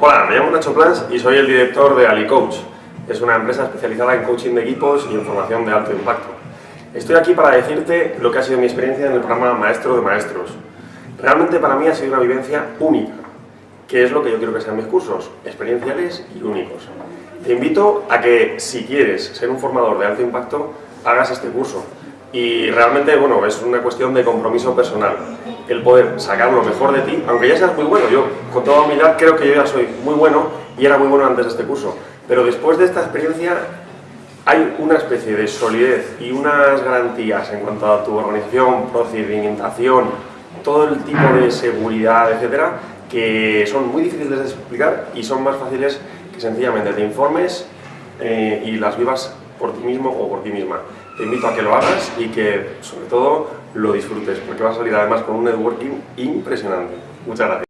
Hola, me llamo Nacho Plans y soy el director de AliCoach. Es una empresa especializada en coaching de equipos y en formación de alto impacto. Estoy aquí para decirte lo que ha sido mi experiencia en el programa Maestro de Maestros. Realmente para mí ha sido una vivencia única, que es lo que yo quiero que sean mis cursos, experienciales y únicos. Te invito a que, si quieres ser un formador de alto impacto, hagas este curso. Y realmente, bueno, es una cuestión de compromiso personal el poder sacar lo mejor de ti, aunque ya seas muy bueno. Yo, con toda humildad, creo que yo ya soy muy bueno y era muy bueno antes de este curso. Pero después de esta experiencia hay una especie de solidez y unas garantías en cuanto a tu organización, procedimentación, todo el tipo de seguridad, etcétera, que son muy difíciles de explicar y son más fáciles que sencillamente te informes eh, y las vivas por ti mismo o por ti misma. Te invito a que lo hagas y que, sobre todo, lo disfrutes, porque vas a salir además con un networking impresionante. Muchas gracias.